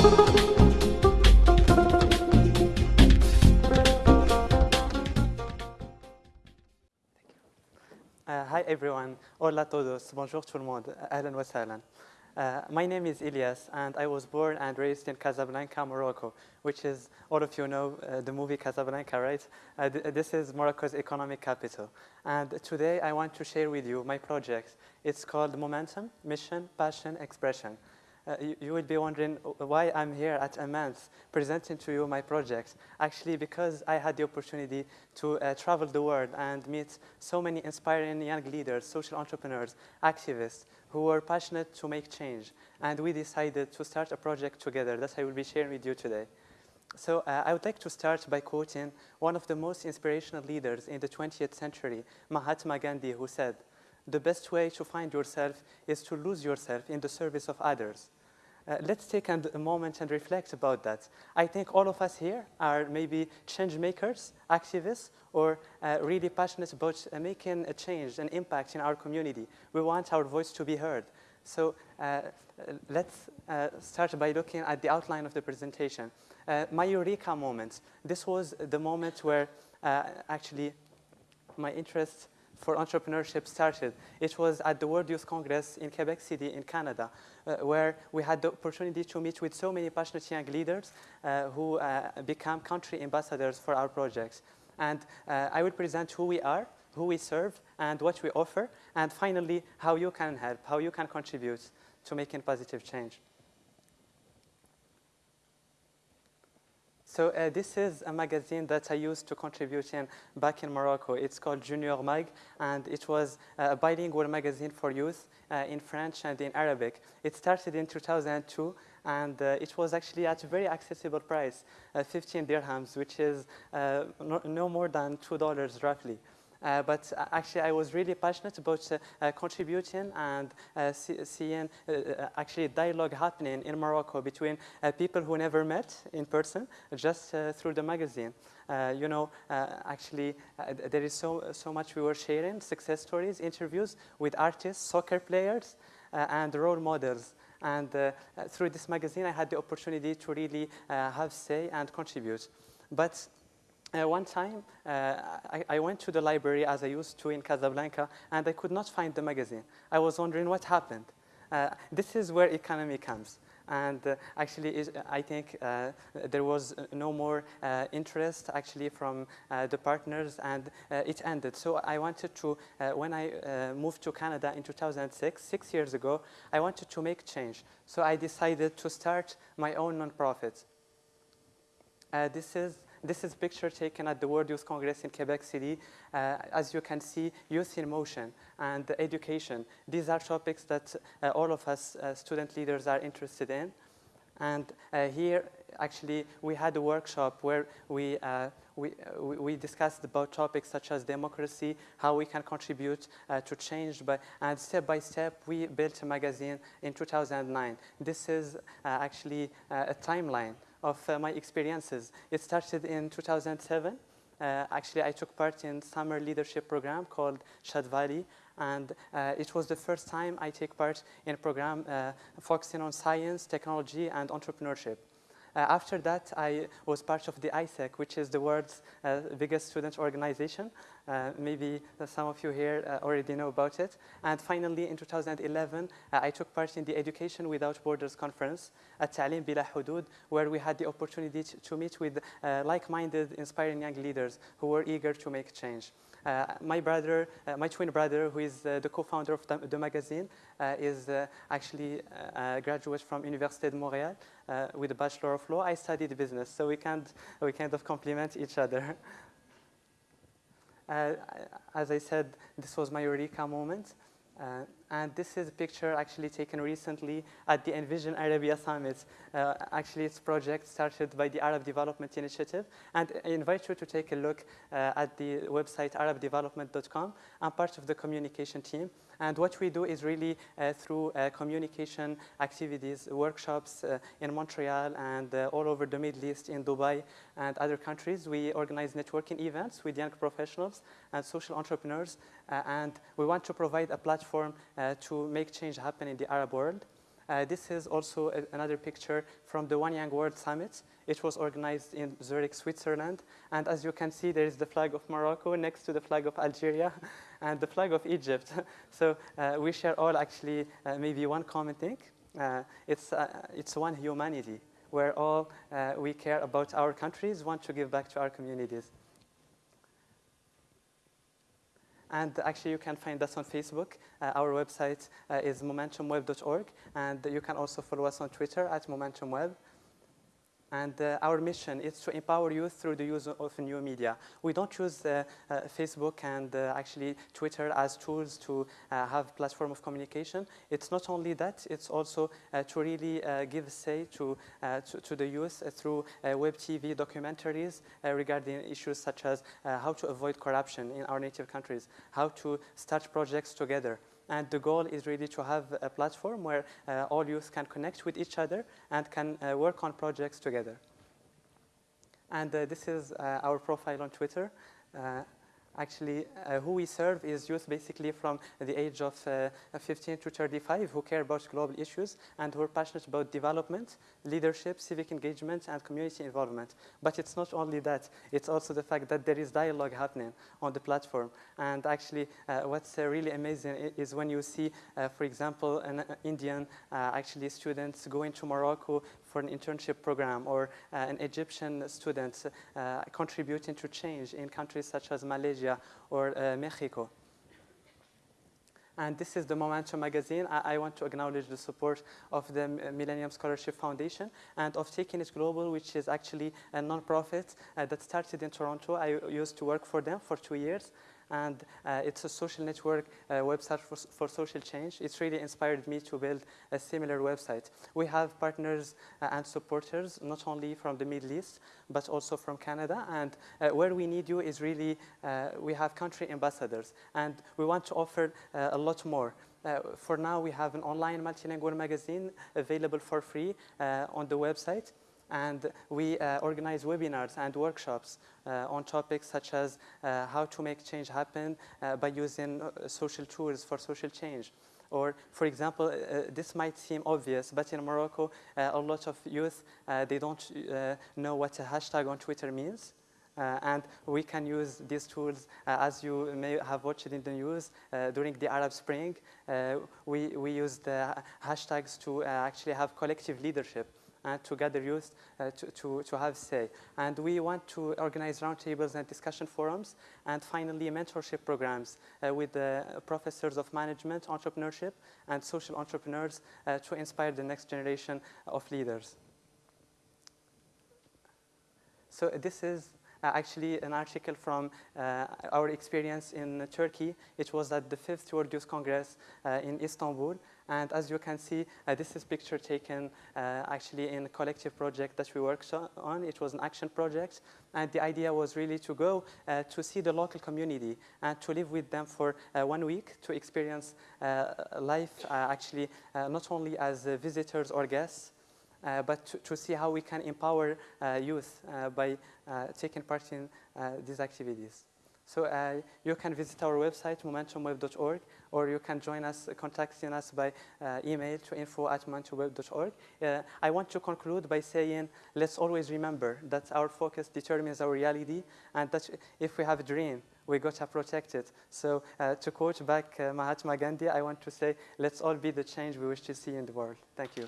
Uh, hi everyone, hola todos, bonjour tout le monde, ahlan. Uh, my name is Ilyas, and I was born and raised in Casablanca, Morocco, which is, all of you know uh, the movie Casablanca, right? Uh, th this is Morocco's economic capital. And today I want to share with you my project. It's called Momentum, Mission, Passion, Expression. Uh, you, you, will be wondering why I'm here at Amance presenting to you my project. Actually, because I had the opportunity to uh, travel the world and meet so many inspiring young leaders, social entrepreneurs, activists who were passionate to make change. And we decided to start a project together that I will be sharing with you today. So uh, I would like to start by quoting one of the most inspirational leaders in the 20th century, Mahatma Gandhi, who said, the best way to find yourself is to lose yourself in the service of others. Uh, let's take a moment and reflect about that. I think all of us here are maybe change makers, activists, or uh, really passionate about uh, making a change, an impact in our community. We want our voice to be heard. So uh, let's uh, start by looking at the outline of the presentation. Uh, my eureka moment. This was the moment where actually my interest for entrepreneurship started. It was at the World Youth Congress in Quebec City in Canada, uh, where we had the opportunity to meet with so many passionate young leaders uh, who uh, become country ambassadors for our projects. And uh, I will present who we are, who we serve, and what we offer, and finally, how you can help, how you can contribute to making positive change. So uh, this is a magazine that I used to contribute in back in Morocco. It's called Junior Mag, and it was a bilingual magazine for youth uh, in French and in Arabic. It started in 2002, and uh, it was actually at a very accessible price, uh, 15 dirhams, which is uh, no, no more than $2 roughly. Uh, but uh, actually, I was really passionate about uh, uh contributing and uh, see, seeing uh, actually dialogue happening in Morocco between people who never met in person, just through the magazine. you know, actually, there is so, so much we were sharing, success stories, interviews with artists, soccer players, and role models. And through this magazine, I had the opportunity to really have say and contribute. But uh, one time, uh, I, I, went to the library as I used to in Casablanca, and I could not find the magazine. I was wondering what happened. Uh, this is where economy comes. And uh, actually, I think uh, there was no more uh, interest actually from the partners, and it ended. So I wanted to, when I moved to Canada in 2006, six years ago, I wanted to make change. So I decided to start my own nonprofit. this is this is a picture taken at the World Youth Congress in Quebec City. Uh, as you can see, youth in motion and education. These are topics that uh, all of us uh, student leaders are interested in. And uh, here, actually, we had a workshop where we, uh, we, we, discussed about topics such as democracy, how we can contribute uh, to change, by, and step by step, we built a magazine in 2009. This is actually a timeline of uh, my experiences. It started in 2007. Uh, actually, I took part in summer leadership program called Shad Valley, and uh, it was the first time I take part in a program uh, focusing on science, technology, and entrepreneurship. Uh, after that, I was part of the AIESEC, which is the world's uh, biggest student organization. Uh, maybe some of you here uh, already know about it. And finally, in 2011, uh, I took part in the Education Without Borders conference at Ta'lim Bila Hudud, where we had the opportunity to, meet with uh, like-minded, inspiring young leaders who were eager to make change. Uh, my brother, uh, my twin brother, who is the co-founder of the, the magazine, is actually a graduate from Université de Montréal with a Bachelor of Law. I studied business, so we, can't, we kind of complement each other. Uh, as I said, this was my Eureka moment. Uh, And this is a picture actually taken recently at the Envision Arabia Summit. Uh, actually, it's project started by the Arab Development Initiative. And I invite you to take a look uh, at the website arabdevelopment.com. I'm part of the communication team. And what we do is really uh, through uh, communication activities, workshops uh, in Montreal and uh, all over the Middle East, in Dubai and other countries. We organize networking events with young professionals and social entrepreneurs. And we want to provide a platform to make change happen in the Arab world. Uh, this is also a, another picture from the One Young World Summit. It was organized in Zurich, Switzerland. And as you can see, there is the flag of Morocco next to the flag of Algeria and the flag of Egypt. so uh, we share all actually uh, maybe one common thing. Uh, it's, uh, it's one humanity where all uh, we care about our countries, want to give back to our communities. And actually, you can find us on Facebook. Uh, our website uh, is momentumweb.org. And you can also follow us on Twitter at momentumweb. And uh, our mission is to empower youth through the use of new media. We don't use uh, uh, Facebook and uh, actually Twitter as tools to uh, have platform of communication. It's not only that, it's also uh, to really give say to, to, to, the youth through web TV documentaries regarding issues such as how to avoid corruption in our native countries, how to start projects together, and the goal is really to have a platform where uh, all youth can connect with each other and can uh, work on projects together. And uh, this is uh, our profile on Twitter. Actually uh, who we serve is youth basically from the age of uh, 15 to 35 who care about global issues and who are passionate about development, leadership, civic engagement, and community involvement. But it's not only that, it's also the fact that there is dialogue happening on the platform. And actually, uh, what's uh, really amazing is when you see, uh, for example, an uh, Indian actually students going to Morocco for an internship program or uh, an Egyptian student uh, contributing to change in countries such as Malaysia or uh, Mexico. And this is the Momentum magazine. I, I, want to acknowledge the support of the Millennium Scholarship Foundation and of Taking It Global, which is actually a nonprofit uh, that started in Toronto. I used to work for them for two years and uh, it's a social network uh, website for, for, social change. It's really inspired me to build a similar website. We have partners uh, and supporters, not only from the Middle East, but also from Canada, and where we need you is really, we have country ambassadors, and we want to offer a lot more. Uh, for now, we have an online multilingual magazine available for free uh, on the website and we uh, organize webinars and workshops uh, on topics such as uh, how to make change happen uh, by using uh, social tools for social change. Or, for example, uh, this might seem obvious, but in Morocco, a lot of youth, they don't know what a hashtag on Twitter means. Uh, and we can use these tools, uh, as you may have watched in the news, uh, during the Arab Spring, we, we used hashtags to actually have collective leadership and to gather youth uh, to, to, to have say. And we want to organize roundtables and discussion forums, and finally mentorship programs uh, with the professors of management, entrepreneurship, and social entrepreneurs uh, to inspire the next generation of leaders. So this is uh, actually an article from uh, our experience in Turkey. It was at the fifth World Youth Congress uh, in Istanbul. And as you can see, uh, this is a picture taken uh, actually in a collective project that we worked on. It was an action project. And the idea was really to go uh, to see the local community and to live with them for uh, one week to experience uh, life uh, actually not only as visitors or guests, but to, to, see how we can empower youth by taking part in these activities. So uh, you can visit our website, momentumweb.org, or you can join us, contacting us by uh, email to info at momentumweb.org. Uh, I want to conclude by saying, let's always remember that our focus determines our reality, and that if we have a dream, we got to protect it. So uh, to quote back uh, Mahatma Gandhi, I want to say, let's all be the change we wish to see in the world. Thank you.